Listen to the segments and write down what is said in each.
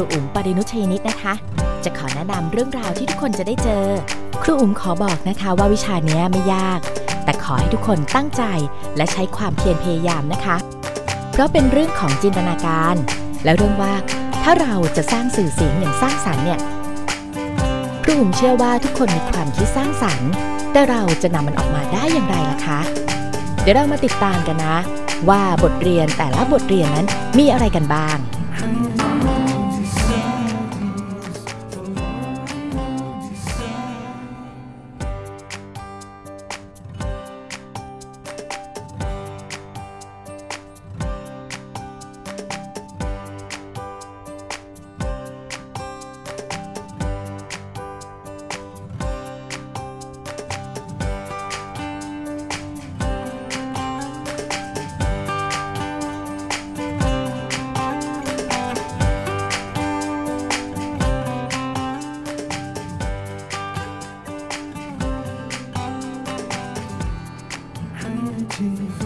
รูอุ๋มปรินุชยนิตนะคะ จะขอแนะนำเรื่องราวที่ทุกคนจะได้เจอ ครูอุ๋มขอบอกนะคะว่าวิชาเนี้ยไม่ยาก แต่ขอให้ทุกคนตั้งใจและใช้ความเพียรพยายามนะคะ เพราะเป็นเรื่องของจินตนาการ และเรื่องว่าถ้าเราจะสร้างสื่อเสียงอย่างสร้างสรรค์เนี่ยครูอุ๋มเชื่อว่าทุกคนมีความคิดสร้างสรรค์ แต่เราจะนำมันออกมาได้อย่างไรล่ะคะ เดี๋ยวเรามาติดตามกันนะ ว่าบทเรียนแต่ละบทเรียนนั้นมีอะไรกันบ้าง You.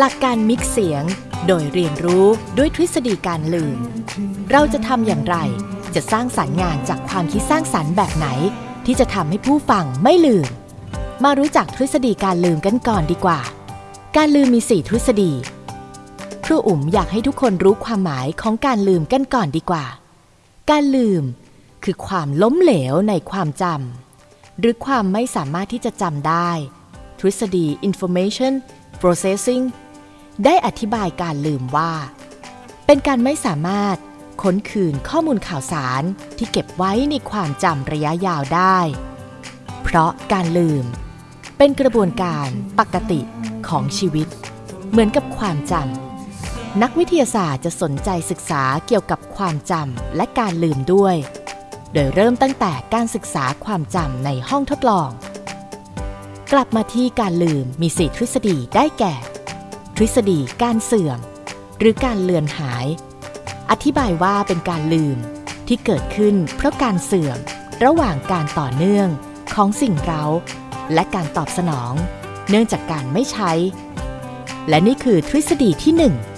หลักการมิกซ์เสียง โดยเรียนรู้ด้วยทฤษฎีการลืม เราจะทำอย่างไร จะสร้างสรรค์งานจากความคิดสร้างสรรค์แบบไหน ที่จะทำให้ผู้ฟังไม่ลืม มารู้จักทฤษฎีการลืมกันก่อนดีกว่า การลืมมีสี่ทฤษฎี ครูอุ๋มอยากให้ทุกคนรู้ความหมายของการลืมกันก่อนดีกว่า การลืม คือความล้มเหลวในความจำหรือความไม่สามารถที่จะจำได้ ทฤษฎี information processing ได้อธิบายการลืมว่า เป็นการไม่สามารถค้นคืนข้อมูลข่าวสารที่เก็บไว้ในความจำระยะยาวได้ เพราะการลืม เป็นกระบวนการปกติของชีวิต เหมือนกับความจำนักวิทยาศาสตร์จะสนใจศึกษาเกี่ยวกับความจำและการลืมด้วย โดยเริ่มตั้งแต่การศึกษาความจำในห้องทดลอง กลับมาที่การลืมมีสี่ทฤษฎีได้แก่ ทฤษฎีการเสื่อม หรือการเลือนหาย อธิบายว่าเป็นการลืมที่เกิดขึ้นเพราะการเสื่อม ระหว่างการต่อเนื่องของสิ่งเรา และการตอบสนอง เนื่องจากการไม่ใช้ และนี่คือทฤษฎีที่ 1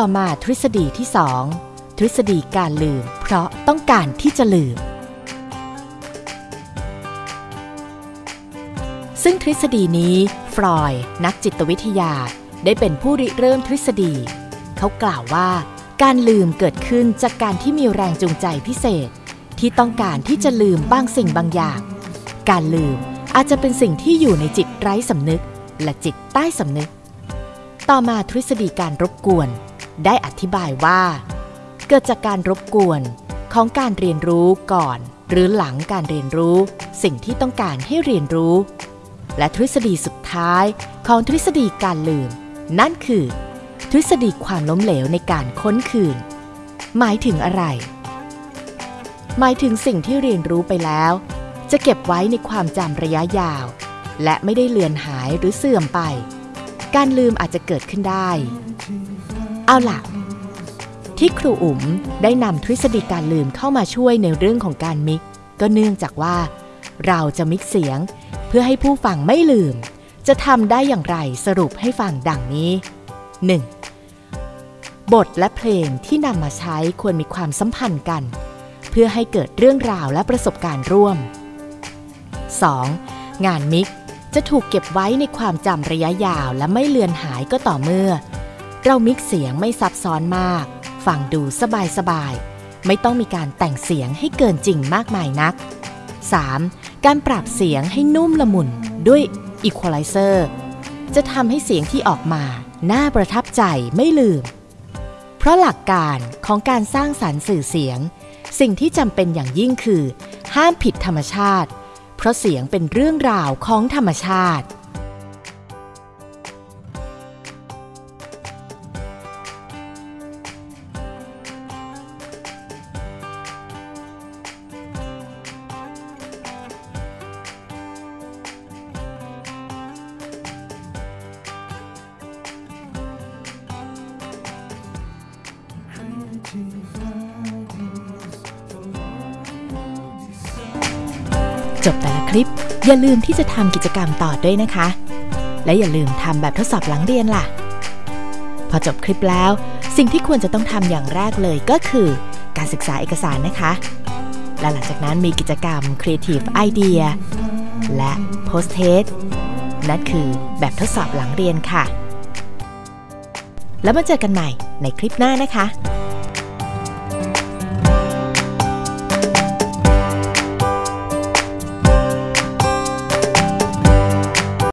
ต่อมาทฤษฎีที่ 2 ทฤษฎีการลืม เพราะต้องการที่จะลืม ซึ่งทฤษฎีนี้ฟรอยนักจิตวิทยาได้เป็นผู้ริเริ่มทฤษฎี เขากล่าวว่า การลืมเกิดขึ้นจากการที่มีแรงจูงใจพิเศษ ที่ต้องการที่จะลืมบางสิ่งบางอย่าง การลืมอาจจะเป็นสิ่งที่อยู่ในจิตไร้สำนึก และจิตใต้สำนึก ต่อมาทฤษฎีการรบกวน ได้อธิบายว่า เกิดจากการรบกวนของการเรียนรู้ก่อน หรือหลังการเรียนรู้ สิ่งที่ต้องการให้เรียนรู้ และทฤษฎีสุดท้ายของทฤษฎีการลืม นั่นคือ ทฤษฎีความล้มเหลวในการค้นคืน หมายถึงอะไร หมายถึงสิ่งที่เรียนรู้ไปแล้ว จะเก็บไว้ในความจำระยะยาว และไม่ได้เลือนหายหรือเสื่อมไป การลืมอาจจะเกิดขึ้นได้ เอาล่ะ ที่ครูอุ๋มได้นำทฤษฎีการลืมเข้ามาช่วยในเรื่องของการมิก ก็เนื่องจากว่า เราจะมิกเสียง เพื่อให้ผู้ฟังไม่ลืม จะทำได้อย่างไรสรุปให้ฟังดังนี้ 1. บทและเพลงที่นำมาใช้ควรมีความสัมพันธ์กัน เพื่อให้เกิดเรื่องราวและประสบการณ์ร่วม 2. งานมิกจะถูกเก็บไว้ในความจำระยะยาวและไม่เลือนหายก็ต่อเมื่อ เรามิกเสียงไม่ซับซ้อนมาก ฟังดูสบายๆไม่ต้องมีการแต่งเสียงให้เกินจริงมากมายนัก 3. การปรับเสียงให้นุ่มละมุนด้วย Equalizer จะทำให้เสียงที่ออกมาน่าประทับใจไม่ลืม เพราะหลักการของการสร้างสรรค์สื่อเสียง สิ่งที่จำเป็นอย่างยิ่งคือ ห้ามผิดธรรมชาติ เพราะเสียงเป็นเรื่องราวของธรรมชาติ จบแต่ละคลิป อย่าลืมที่จะทำกิจกรรมต่อด้วยนะคะ และอย่าลืมทำแบบทดสอบหลังเรียนล่ะ พอจบคลิปแล้ว สิ่งที่ควรจะต้องทำอย่างแรกเลยก็คือ การศึกษาเอกสารนะคะ และหลังจากนั้นมีกิจกรรม Creative Idea และ Post Test นั่นคือแบบทดสอบหลังเรียนค่ะ แล้วมาเจอกันใหม่ในคลิปหน้านะคะ